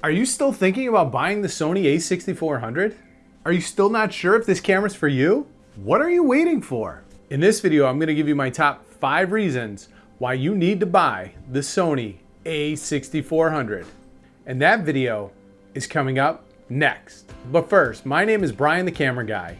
Are you still thinking about buying the Sony a6400? Are you still not sure if this camera's for you? What are you waiting for? In this video, I'm gonna give you my top five reasons why you need to buy the Sony a6400. And that video is coming up next. But first, my name is Brian the Camera Guy.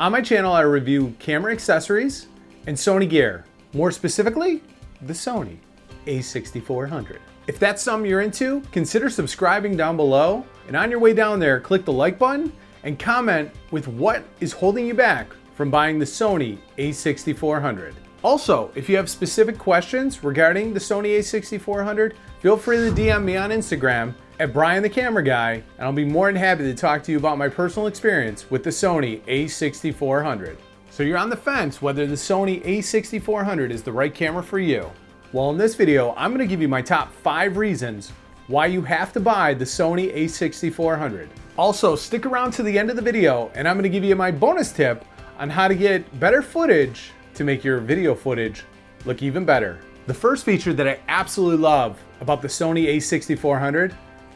On my channel, I review camera accessories and Sony gear. More specifically, the Sony a6400. If that's something you're into, consider subscribing down below. And on your way down there, click the like button and comment with what is holding you back from buying the Sony a6400. Also, if you have specific questions regarding the Sony a6400, feel free to DM me on Instagram at Brian the Camera Guy, and I'll be more than happy to talk to you about my personal experience with the Sony a6400. So you're on the fence whether the Sony a6400 is the right camera for you. Well, in this video, I'm gonna give you my top five reasons why you have to buy the Sony a6400. Also, stick around to the end of the video, and I'm gonna give you my bonus tip on how to get better footage to make your video footage look even better. The first feature that I absolutely love about the Sony a6400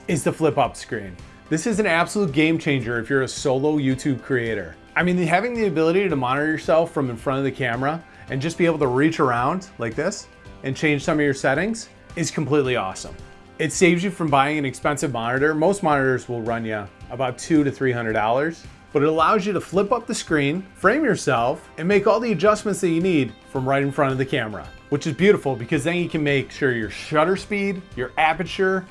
is the flip up screen. This is an absolute game changer if you're a solo YouTube creator. I mean, having the ability to monitor yourself from in front of the camera and just be able to reach around like this and change some of your settings is completely awesome. It saves you from buying an expensive monitor. Most monitors will run you about two to $300, but it allows you to flip up the screen, frame yourself, and make all the adjustments that you need from right in front of the camera, which is beautiful because then you can make sure your shutter speed, your aperture,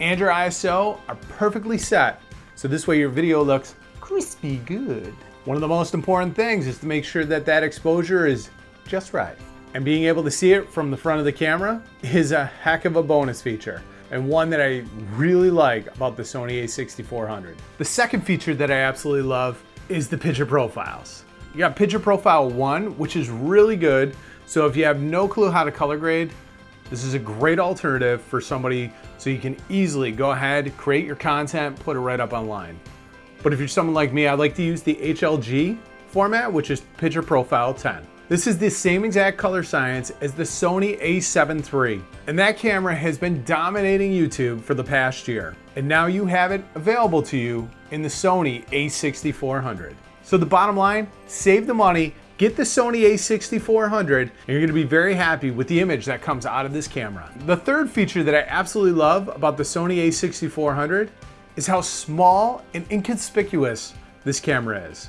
and your ISO are perfectly set. So this way your video looks crispy good. One of the most important things is to make sure that that exposure is just right. And being able to see it from the front of the camera is a heck of a bonus feature and one that I really like about the Sony a6400. The second feature that I absolutely love is the picture profiles. You got picture profile one, which is really good. So if you have no clue how to color grade, this is a great alternative for somebody so you can easily go ahead, create your content, put it right up online. But if you're someone like me, I like to use the HLG format, which is picture profile 10. This is the same exact color science as the Sony a7 III, and that camera has been dominating YouTube for the past year. And now you have it available to you in the Sony a6400. So the bottom line, save the money, get the Sony a6400, and you're gonna be very happy with the image that comes out of this camera. The third feature that I absolutely love about the Sony a6400 is how small and inconspicuous this camera is.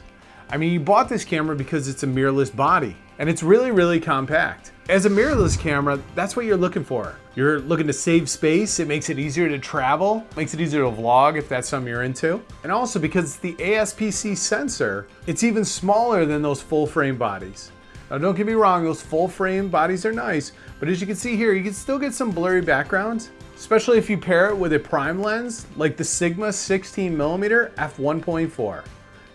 I mean, you bought this camera because it's a mirrorless body and it's really, really compact. As a mirrorless camera, that's what you're looking for. You're looking to save space, it makes it easier to travel, makes it easier to vlog if that's something you're into. And also because the ASPC sensor, it's even smaller than those full frame bodies. Now don't get me wrong, those full frame bodies are nice, but as you can see here, you can still get some blurry backgrounds, especially if you pair it with a prime lens like the Sigma 16mm f1.4.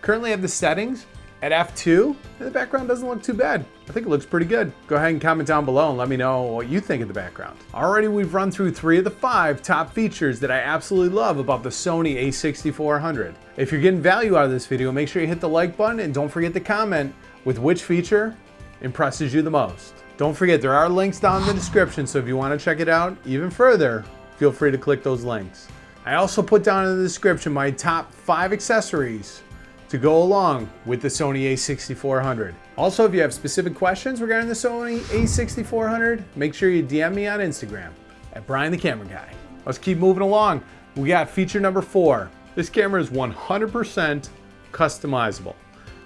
Currently I have the settings at f2, and the background doesn't look too bad. I think it looks pretty good. Go ahead and comment down below and let me know what you think of the background. Already we've run through three of the five top features that I absolutely love about the Sony a6400. If you're getting value out of this video, make sure you hit the like button and don't forget to comment with which feature impresses you the most. Don't forget, there are links down in the description, so if you want to check it out even further, feel free to click those links. I also put down in the description my top five accessories to go along with the Sony a6400. Also, if you have specific questions regarding the Sony a6400, make sure you DM me on Instagram at Brian the Camera Guy. Let's keep moving along. We got feature number four. This camera is 100% customizable.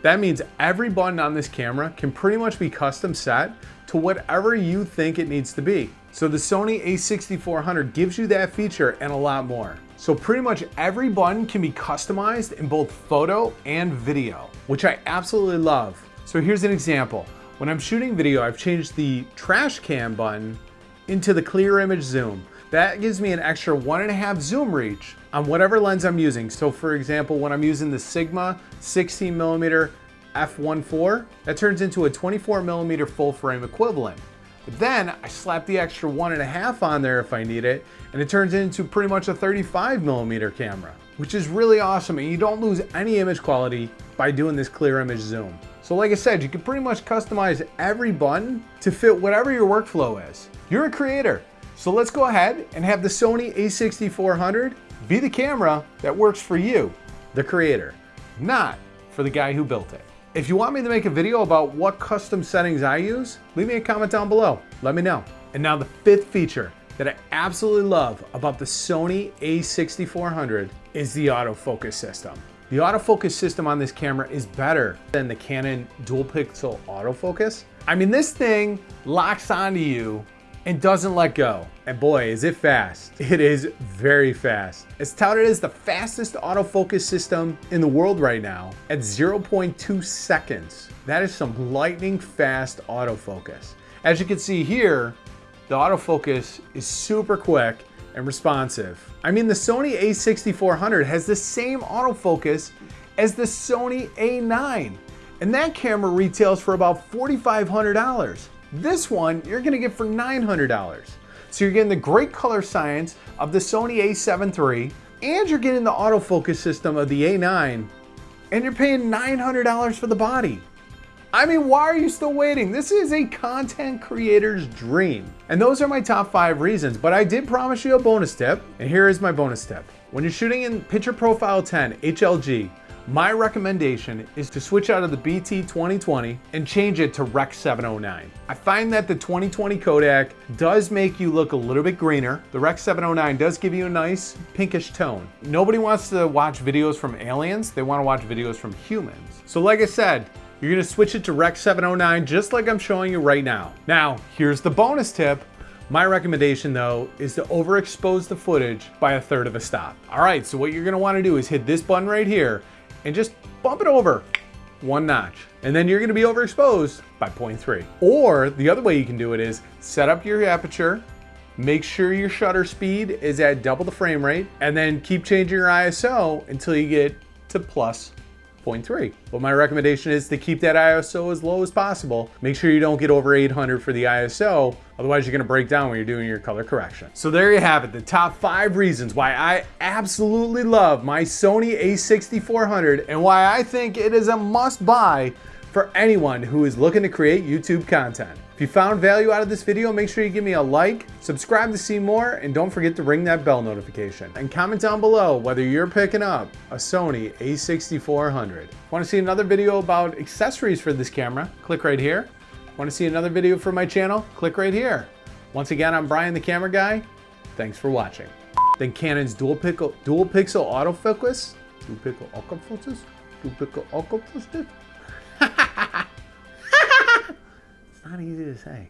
That means every button on this camera can pretty much be custom set to whatever you think it needs to be. So the Sony a6400 gives you that feature and a lot more. So pretty much every button can be customized in both photo and video, which I absolutely love. So here's an example. When I'm shooting video, I've changed the trash can button into the clear image zoom. That gives me an extra one and a half zoom reach on whatever lens I'm using. So for example, when I'm using the Sigma 16 millimeter f1.4, that turns into a 24 millimeter full frame equivalent. But then I slap the extra one and a half on there if I need it, and it turns into pretty much a 35 millimeter camera, which is really awesome. And you don't lose any image quality by doing this clear image zoom. So like I said, you can pretty much customize every button to fit whatever your workflow is. You're a creator. So let's go ahead and have the Sony a6400 Be the camera that works for you, the creator, not for the guy who built it. If you want me to make a video about what custom settings I use, leave me a comment down below. Let me know. And now the fifth feature that I absolutely love about the Sony a6400 is the autofocus system. The autofocus system on this camera is better than the Canon dual pixel autofocus. I mean, this thing locks onto you and doesn't let go. And boy, is it fast. It is very fast. It's touted as the fastest autofocus system in the world right now at 0.2 seconds. That is some lightning fast autofocus. As you can see here, the autofocus is super quick and responsive. I mean, the Sony a6400 has the same autofocus as the Sony a9, and that camera retails for about $4,500. This one, you're gonna get for $900. So you're getting the great color science of the Sony a7 III, and you're getting the autofocus system of the a9, and you're paying $900 for the body. I mean, why are you still waiting? This is a content creator's dream. And those are my top five reasons, but I did promise you a bonus tip, and here is my bonus tip. When you're shooting in Picture Profile 10 HLG, my recommendation is to switch out of the BT 2020 and change it to Rec 709. I find that the 2020 codec does make you look a little bit greener. The Rec 709 does give you a nice pinkish tone. Nobody wants to watch videos from aliens, they wanna watch videos from humans. So like I said, you're gonna switch it to Rec 709 just like I'm showing you right now. Now, here's the bonus tip. My recommendation though is to overexpose the footage by a third of a stop. All right, so what you're gonna wanna do is hit this button right here and just bump it over one notch. And then you're gonna be overexposed by 0.3. Or the other way you can do it is set up your aperture, make sure your shutter speed is at double the frame rate, and then keep changing your ISO until you get to plus 0.3. But my recommendation is to keep that ISO as low as possible. Make sure you don't get over 800 for the ISO, otherwise you're gonna break down when you're doing your color correction. So there you have it, the top five reasons why I absolutely love my Sony a6400 and why I think it is a must buy for anyone who is looking to create YouTube content. If you found value out of this video, make sure you give me a like, subscribe to see more, and don't forget to ring that bell notification. And comment down below whether you're picking up a Sony a6400. Want to see another video about accessories for this camera? Click right here. Want to see another video from my channel? Click right here. Once again, I'm Brian the Camera Guy. Thanks for watching. Then Canon's dual pixel, dual pixel autofocus, dual pixel autofocus, dual pixel autofocus. it's not easy to say.